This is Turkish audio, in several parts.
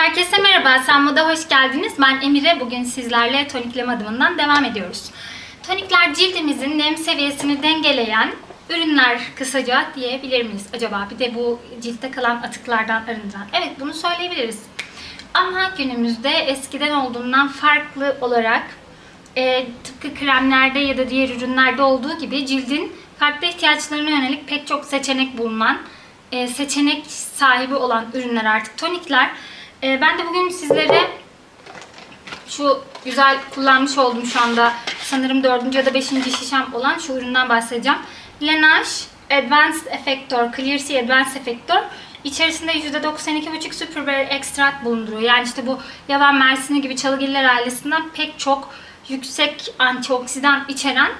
Herkese merhaba, Sanmo'da hoş geldiniz. Ben Emire. Bugün sizlerle tonikleme adımından devam ediyoruz. Tonikler cildimizin nem seviyesini dengeleyen ürünler kısaca diyebilir miyiz acaba? Bir de bu ciltte kalan atıklardan arındıran. Evet bunu söyleyebiliriz. Ama günümüzde eskiden olduğundan farklı olarak e, tıpkı kremlerde ya da diğer ürünlerde olduğu gibi cildin farklı ihtiyaçlarına yönelik pek çok seçenek bulunan, e, seçenek sahibi olan ürünler artık tonikler. E, ben de bugün sizlere şu güzel kullanmış olduğum şu anda sanırım 4. ya da 5. şişem olan şu üründen bahsedeceğim. Laneige Advanced Effector, Clear Sea Advanced Effector içerisinde %92,5 Superberry Extract bulunduruyor. Yani işte bu yaban mersini gibi çalıgiller ailesinden pek çok yüksek antioksidan içeren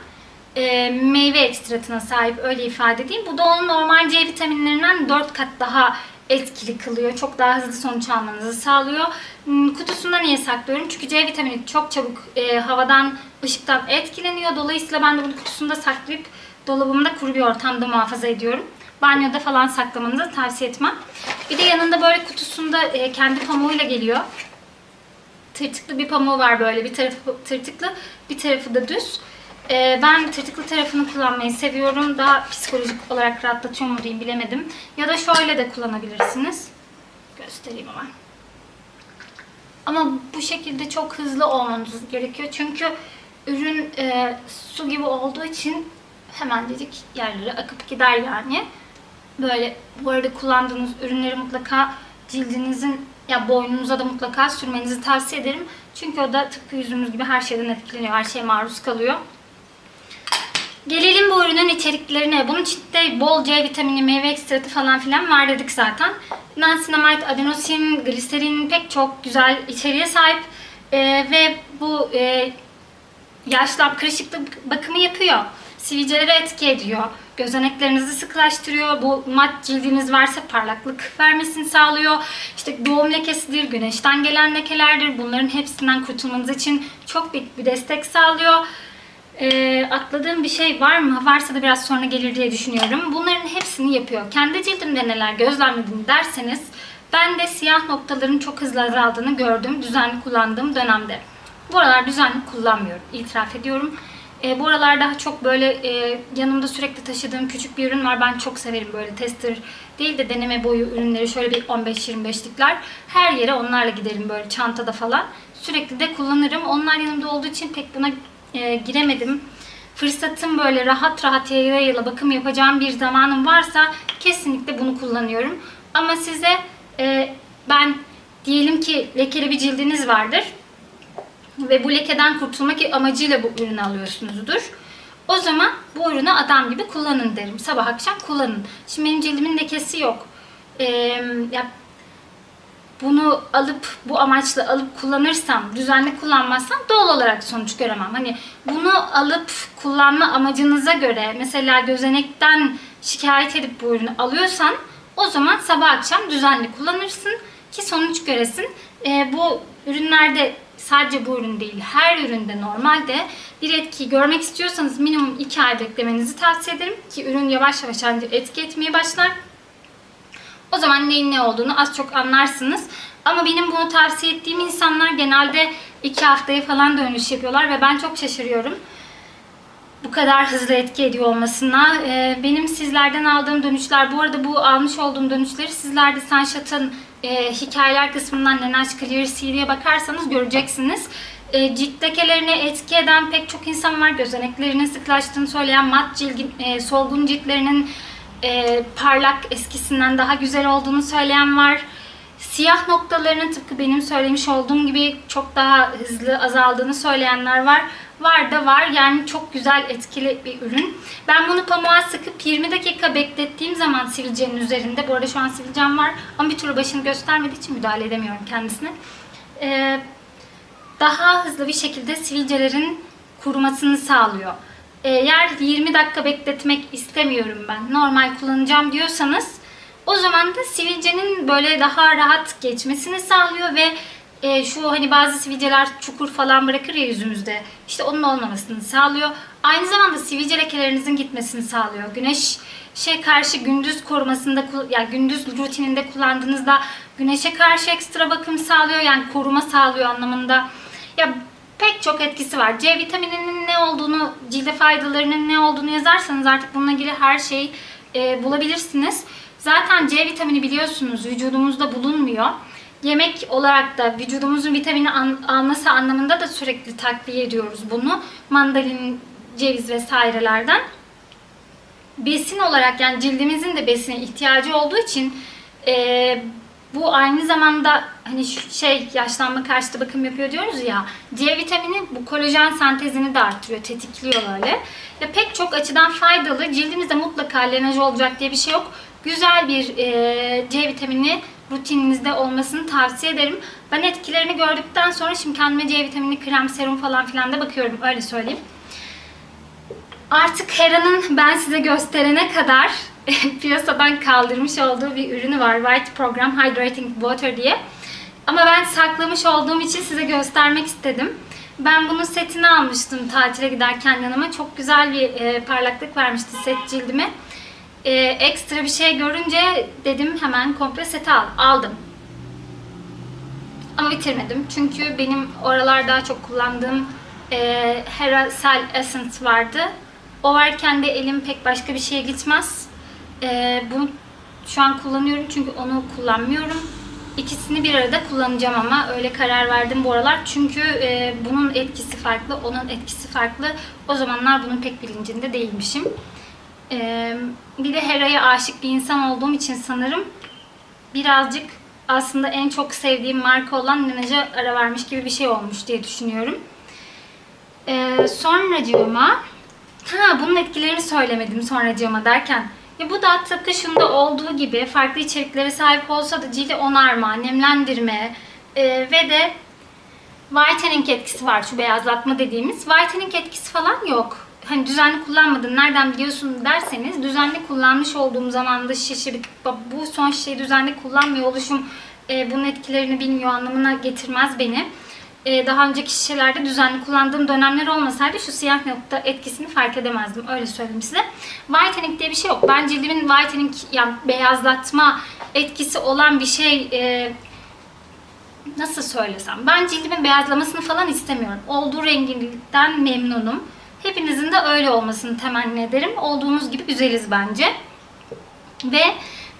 e, meyve ekstratına sahip öyle ifade edeyim. Bu da onun normal C vitaminlerinden 4 kat daha etkili kılıyor. Çok daha hızlı sonuç almanızı sağlıyor. Hmm, Kutusunda niye saklıyorum? Çünkü C vitamini çok çabuk e, havadan, ışıktan etkileniyor. Dolayısıyla ben de bunu kutusunda saklayıp dolabımda kuru bir ortamda muhafaza ediyorum. Banyoda falan saklamanızı tavsiye etmem. Bir de yanında böyle kutusunda e, kendi pamuğuyla geliyor. Tırtıklı bir pamuğu var böyle. Bir tarafı tırtıklı, bir tarafı da düz. Ee, ben tırtıklı tarafını kullanmayı seviyorum. Daha psikolojik olarak rahatlatıyor mu diyeyim bilemedim. Ya da şöyle de kullanabilirsiniz. Göstereyim hemen. Ama bu şekilde çok hızlı olmanız gerekiyor. Çünkü ürün e, su gibi olduğu için hemen dedik yerlere akıp gider yani. Böyle bu arada kullandığınız ürünleri mutlaka cildinizin ya boynunuza da mutlaka sürmenizi tavsiye ederim. Çünkü o da tıpkı yüzümüz gibi her şeyden etkileniyor. Her şeye maruz kalıyor. Gelelim bu ürünün içeriklerine. Bunun içinde bol C vitamini, meyve ekstratı falan filan var dedik zaten. Niacinamide, adenosin, gliserin pek çok güzel içeriğe sahip. Ee, ve bu e, yaşlan kırışıklık bakımı yapıyor. Sivilcelere etki ediyor. Gözeneklerinizi sıkılaştırıyor. Bu mat cildiniz varsa parlaklık vermesini sağlıyor. İşte doğum lekesidir, güneşten gelen lekelerdir. Bunların hepsinden kurtulmanız için çok büyük bir destek sağlıyor. Ee, atladığım bir şey var mı? Varsa da biraz sonra gelir diye düşünüyorum. Bunların hepsini yapıyor. Kendi cildimde neler gözlemledim derseniz ben de siyah noktaların çok hızlı azaldığını gördüm düzenli kullandığım dönemde. Bu aralar düzenli kullanmıyorum. itiraf ediyorum. E, bu aralar daha çok böyle e, yanımda sürekli taşıdığım küçük bir ürün var. Ben çok severim böyle tester değil de deneme boyu ürünleri. Şöyle bir 15-25'likler. Her yere onlarla giderim böyle çantada falan. Sürekli de kullanırım. Onlar yanımda olduğu için pek buna e, giremedim. Fırsatım böyle rahat rahat yayla yayla bakım yapacağım bir zamanım varsa kesinlikle bunu kullanıyorum. Ama size e, ben diyelim ki lekeli bir cildiniz vardır ve bu lekeden kurtulmak amacıyla bu ürünü alıyorsunuzdur. O zaman bu ürünü adam gibi kullanın derim. Sabah akşam kullanın. Şimdi benim cildimin lekesi yok. Ee, ya bunu alıp bu amaçla alıp kullanırsam, düzenli kullanmazsam doğal olarak sonuç göremem. Hani bunu alıp kullanma amacınıza göre mesela gözenekten şikayet edip bu ürünü alıyorsan o zaman sabah akşam düzenli kullanırsın ki sonuç göresin. Ee, bu ürünlerde sadece bu ürün değil her üründe normalde bir etkiyi görmek istiyorsanız minimum 2 ay beklemenizi tavsiye ederim ki ürün yavaş yavaş etki etmeye başlar. O zaman neyin ne olduğunu az çok anlarsınız. Ama benim bunu tavsiye ettiğim insanlar genelde 2 haftaya falan dönüş yapıyorlar ve ben çok şaşırıyorum. Bu kadar hızlı etki ediyor olmasına. Ee, benim sizlerden aldığım dönüşler, bu arada bu almış olduğum dönüşleri sizler de Sunshot'ın e, hikayeler kısmından Nenaş Clear Sea'ye bakarsanız göreceksiniz. E, cilt lekelerine etki eden pek çok insan var. Gözeneklerinin sıklaştığını söyleyen, mat cilgin, e, solgun ciltlerinin e, parlak eskisinden daha güzel olduğunu söyleyen var. Siyah noktalarının tıpkı benim söylemiş olduğum gibi çok daha hızlı azaldığını söyleyenler var. Var da var. Yani çok güzel etkili bir ürün. Ben bunu pamuğa sıkıp 20 dakika beklettiğim zaman sivilcenin üzerinde. Bu arada şu an sivilcem var ama bir türlü başını göstermediği için müdahale edemiyorum kendisine. Ee, daha hızlı bir şekilde sivilcelerin kurumasını sağlıyor. Eğer 20 dakika bekletmek istemiyorum ben, normal kullanacağım diyorsanız o zaman da sivilcenin böyle daha rahat geçmesini sağlıyor ve e, şu hani bazı sivilceler çukur falan bırakır ya yüzümüzde. İşte onun olmamasını sağlıyor. Aynı zamanda sivilce lekelerinizin gitmesini sağlıyor. Güneş güneşe karşı gündüz korumasında kul- yani gündüz rutininde kullandığınızda güneşe karşı ekstra bakım sağlıyor yani koruma sağlıyor anlamında. Ya pek çok etkisi var. C vitamininin ne olduğunu, cilde faydalarının ne olduğunu yazarsanız artık bununla ilgili her şeyi e, bulabilirsiniz. Zaten C vitamini biliyorsunuz vücudumuzda bulunmuyor. Yemek olarak da vücudumuzun vitamini alması anlamında da sürekli takviye ediyoruz bunu. Mandalin, ceviz vesairelerden. Besin olarak yani cildimizin de besine ihtiyacı olduğu için e, bu aynı zamanda hani şey yaşlanma karşıtı bakım yapıyor diyoruz ya. C vitamini bu kolajen sentezini de artırıyor, tetikliyor böyle. Ve pek çok açıdan faydalı. Cildimizde mutlaka lenaj olacak diye bir şey yok. Güzel bir e, C vitamini rutininizde olmasını tavsiye ederim. Ben etkilerini gördükten sonra şimdi kendime C vitamini krem, serum falan filan da bakıyorum. Öyle söyleyeyim. Artık Hera'nın ben size gösterene kadar piyasadan kaldırmış olduğu bir ürünü var. White Program Hydrating Water diye. Ama ben saklamış olduğum için size göstermek istedim. Ben bunun setini almıştım tatile giderken yanıma. Çok güzel bir e, parlaklık vermişti set cildime. E, ekstra bir şey görünce dedim hemen komple seti al. Aldım. Ama bitirmedim. Çünkü benim oralar daha çok kullandığım e, Hera Cell Essence vardı. O varken de elim pek başka bir şeye gitmez. E, bunu şu an kullanıyorum çünkü onu kullanmıyorum. İkisini bir arada kullanacağım ama öyle karar verdim bu aralar. Çünkü e, bunun etkisi farklı, onun etkisi farklı. O zamanlar bunun pek bilincinde değilmişim. E, bir de Hera'ya aşık bir insan olduğum için sanırım birazcık aslında en çok sevdiğim marka olan Nenaja ara vermiş gibi bir şey olmuş diye düşünüyorum. Ee, sonracığıma ha bunun etkilerini söylemedim sonracığıma derken ya bu da tıpkı şunda olduğu gibi farklı içeriklere sahip olsa da cildi onarma, nemlendirme e, ve de whitening etkisi var şu beyazlatma dediğimiz. Whitening etkisi falan yok. Hani düzenli kullanmadın nereden biliyorsun derseniz düzenli kullanmış olduğum zamanda şişe bu son şişeyi düzenli kullanmıyor oluşum e, bunun etkilerini bilmiyor anlamına getirmez beni. E, daha önceki şişelerde düzenli kullandığım dönemler olmasaydı şu siyah nokta etkisini fark edemezdim. Öyle söyleyeyim size. Whitening diye bir şey yok. Ben cildimin whitening yani beyazlatma etkisi olan bir şey e, nasıl söylesem. Ben cildimin beyazlamasını falan istemiyorum. Olduğu renginden memnunum. Hepinizin de öyle olmasını temenni ederim. Olduğumuz gibi güzeliz bence. Ve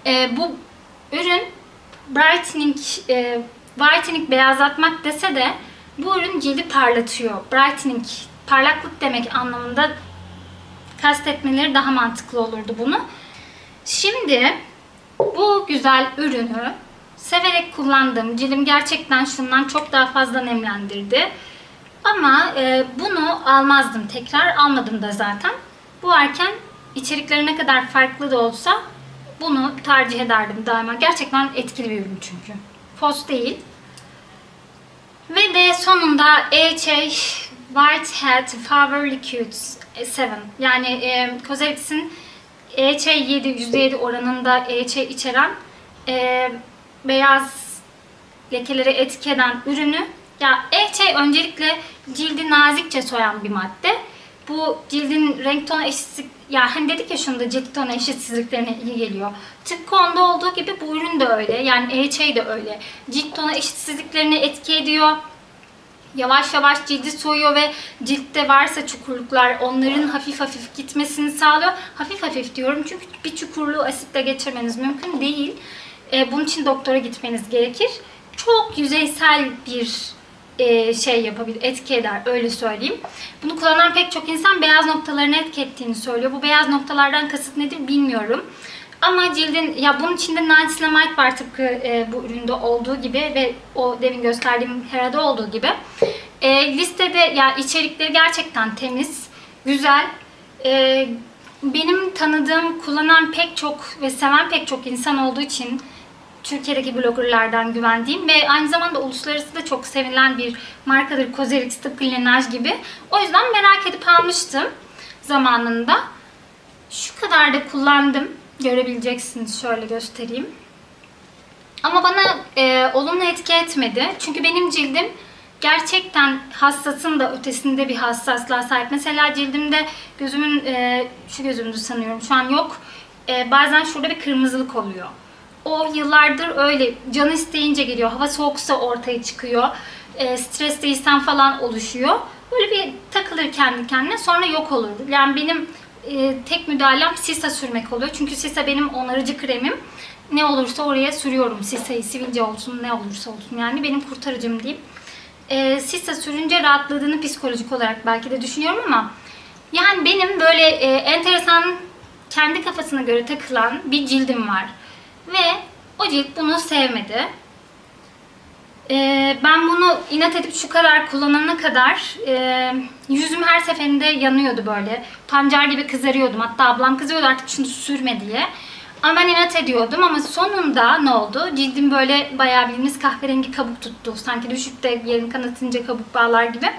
e, bu ürün brightening, e, whitening beyazlatmak dese de bu ürün cildi parlatıyor. Brightening, parlaklık demek anlamında kastetmeleri daha mantıklı olurdu bunu. Şimdi bu güzel ürünü severek kullandım. Cildim gerçekten şundan çok daha fazla nemlendirdi. Ama e, bunu almazdım tekrar. Almadım da zaten. Bu varken içerikleri ne kadar farklı da olsa bunu tercih ederdim daima. Gerçekten etkili bir ürün çünkü. Fos değil. Ve de sonunda AHA Whitehead Power Liquids 7. Yani e, Cosrx'in AHA 7, %7 oranında AHA içeren e, beyaz lekeleri etki eden ürünü. Ya AHA öncelikle cildi nazikçe soyan bir madde. Bu cildin renk tonu eşitsizlik, ya hani dedik ya şunda cilt tonu eşitsizliklerine iyi geliyor. Tıpkı onda olduğu gibi bu ürün de öyle. Yani AHA de öyle. Cilt tonu eşitsizliklerine etki ediyor. Yavaş yavaş cildi soyuyor ve ciltte varsa çukurluklar onların hafif hafif gitmesini sağlıyor. Hafif hafif diyorum çünkü bir çukurluğu asitle geçirmeniz mümkün değil. Ee, bunun için doktora gitmeniz gerekir. Çok yüzeysel bir e, şey yapabilir, etki eder öyle söyleyeyim. Bunu kullanan pek çok insan beyaz noktalarını etki ettiğini söylüyor. Bu beyaz noktalardan kasıt nedir bilmiyorum. Ama cildin, ya bunun içinde niacinamide var tıpkı e, bu üründe olduğu gibi ve o demin gösterdiğim Hera'da olduğu gibi. E, listede ya içerikleri gerçekten temiz, güzel. E, benim tanıdığım, kullanan pek çok ve seven pek çok insan olduğu için Türkiye'deki bloggerlardan güvendiğim ve aynı zamanda uluslararası da çok sevilen bir markadır Cosrx tıpkı Laneige gibi. O yüzden merak edip almıştım zamanında. Şu kadar da kullandım. Görebileceksiniz. Şöyle göstereyim. Ama bana e, olumlu etki etmedi. Çünkü benim cildim gerçekten hassasın da ötesinde bir hassaslığa sahip. Mesela cildimde gözümün, e, şu gözümdü sanıyorum şu an yok. e, bazen şurada bir kırmızılık oluyor. O yıllardır öyle canı isteyince geliyor. Hava soğuksa ortaya çıkıyor. E, stres değilsen falan oluşuyor. Böyle bir takılır kendi kendine sonra yok olur. Yani benim e, tek müdahalem sisa sürmek oluyor. Çünkü sisa benim onarıcı kremim. Ne olursa oraya sürüyorum. Sisayı sivilce olsun ne olursa olsun. Yani benim kurtarıcım diyeyim. E, sisa sürünce rahatladığını psikolojik olarak belki de düşünüyorum ama yani benim böyle e, enteresan kendi kafasına göre takılan bir cildim var. Ve o cilt bunu sevmedi. Ee, ben bunu inat edip şu kadar kullanana kadar e, yüzüm her seferinde yanıyordu böyle. Pancar gibi kızarıyordum. Hatta ablam kızıyordu artık şunu sürme diye. Ama ben inat ediyordum ama sonunda ne oldu? Cildim böyle bayağı bildiğiniz kahverengi kabuk tuttu. Sanki düşüp de yerini kanatınca kabuk bağlar gibi.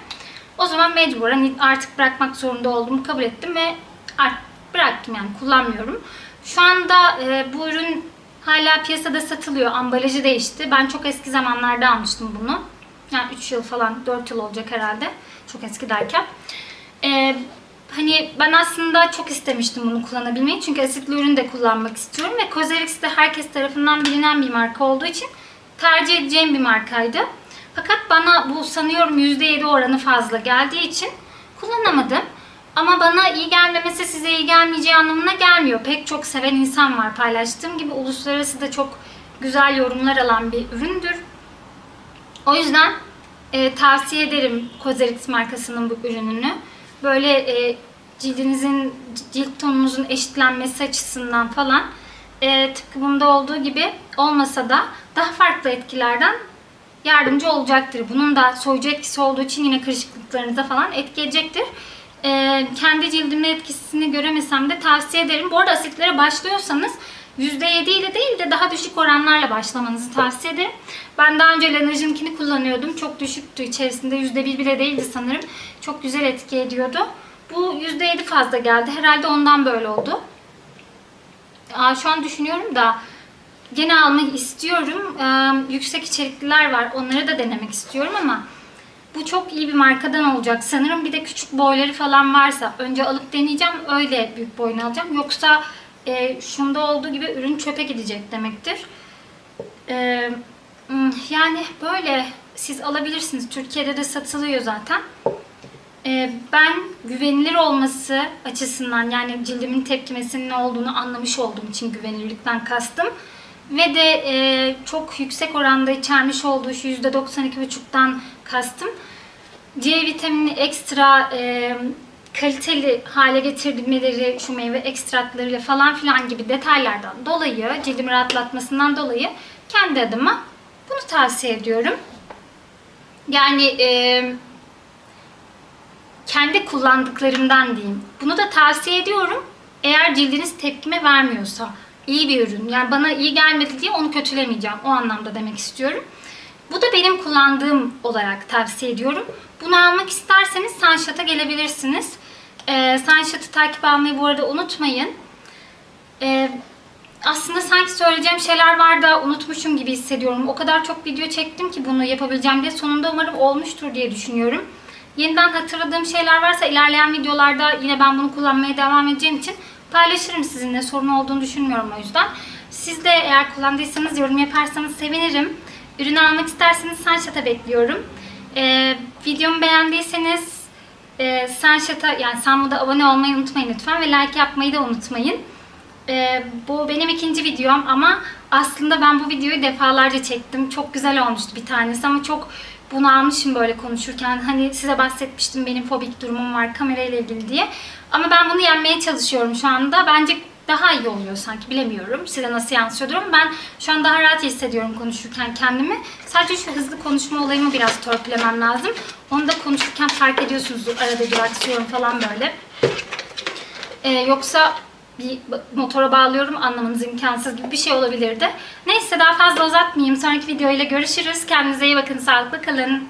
O zaman mecburen artık bırakmak zorunda olduğumu kabul ettim ve artık bıraktım yani kullanmıyorum. Şu anda e, bu ürün hala piyasada satılıyor. Ambalajı değişti. Ben çok eski zamanlarda almıştım bunu. Yani 3 yıl falan 4 yıl olacak herhalde. Çok eski derken. E, hani ben aslında çok istemiştim bunu kullanabilmeyi. Çünkü asitli ürün de kullanmak istiyorum. Ve Cosrx de herkes tarafından bilinen bir marka olduğu için tercih edeceğim bir markaydı. Fakat bana bu sanıyorum %7 oranı fazla geldiği için kullanamadım. Ama bana iyi gelmemesi size iyi gelmeyeceği anlamına gelmiyor. Pek çok seven insan var paylaştığım gibi. Uluslararası da çok güzel yorumlar alan bir üründür. O yüzden e, tavsiye ederim Cosrx markasının bu ürününü. Böyle e, cildinizin, cilt tonunuzun eşitlenmesi açısından falan e, tıpkı bunda olduğu gibi olmasa da daha farklı etkilerden yardımcı olacaktır. Bunun da soyucu etkisi olduğu için yine kırışıklıklarınıza falan etki edecektir. Ee, kendi cildimde etkisini göremesem de tavsiye ederim. Bu arada asitlere başlıyorsanız %7 ile değil de daha düşük oranlarla başlamanızı tavsiye ederim. Ben daha önce Lanerge'ninkini kullanıyordum. Çok düşüktü. İçerisinde %1 bile değildi sanırım. Çok güzel etki ediyordu. Bu %7 fazla geldi. Herhalde ondan böyle oldu. Aa, şu an düşünüyorum da gene almayı istiyorum. Ee, yüksek içerikliler var. Onları da denemek istiyorum ama bu çok iyi bir markadan olacak. Sanırım bir de küçük boyları falan varsa önce alıp deneyeceğim. Öyle büyük boyunu alacağım. Yoksa e, şunda olduğu gibi ürün çöpe gidecek demektir. E, yani böyle siz alabilirsiniz. Türkiye'de de satılıyor zaten. E, ben güvenilir olması açısından yani cildimin tepkimesinin ne olduğunu anlamış olduğum için güvenilirlikten kastım. Ve de e, çok yüksek oranda içermiş olduğu şu %92,5'tan kastım. C vitamini ekstra e, kaliteli hale getirmeleri, şu meyve ekstratlarıyla falan filan gibi detaylardan dolayı, cildimi rahatlatmasından dolayı kendi adıma bunu tavsiye ediyorum. Yani e, kendi kullandıklarımdan diyeyim. Bunu da tavsiye ediyorum. Eğer cildiniz tepkime vermiyorsa iyi bir ürün. Yani bana iyi gelmedi diye onu kötülemeyeceğim. O anlamda demek istiyorum. Bu da benim kullandığım olarak tavsiye ediyorum. Bunu almak isterseniz Sunshot'a gelebilirsiniz. Ee, Sunshot'ı takip almayı bu arada unutmayın. Ee, aslında sanki söyleyeceğim şeyler var da unutmuşum gibi hissediyorum. O kadar çok video çektim ki bunu yapabileceğim diye. Sonunda umarım olmuştur diye düşünüyorum. Yeniden hatırladığım şeyler varsa ilerleyen videolarda yine ben bunu kullanmaya devam edeceğim için paylaşırım sizinle. Sorun olduğunu düşünmüyorum o yüzden. Siz de eğer kullandıysanız yorum yaparsanız sevinirim. Ürünü almak isterseniz Sunshot'a bekliyorum. Ee, videomu beğendiyseniz e, Sunshot'a yani Sunmood'a abone olmayı unutmayın lütfen ve like yapmayı da unutmayın. Ee, bu benim ikinci videom ama aslında ben bu videoyu defalarca çektim. Çok güzel olmuştu bir tanesi ama çok bunalmışım böyle konuşurken. Hani size bahsetmiştim benim fobik durumum var kamerayla ilgili diye. Ama ben bunu yenmeye çalışıyorum şu anda. Bence daha iyi oluyor sanki bilemiyorum. Size nasıl yansıyordur ama ben şu an daha rahat hissediyorum konuşurken kendimi. Sadece şu hızlı konuşma olayımı biraz törpülemem lazım. Onu da konuşurken fark ediyorsunuz arada duraksıyorum falan böyle. Ee, yoksa bir motora bağlıyorum anlamanız imkansız gibi bir şey olabilirdi. Neyse daha fazla uzatmayayım. Sonraki videoyla görüşürüz. Kendinize iyi bakın. Sağlıklı kalın.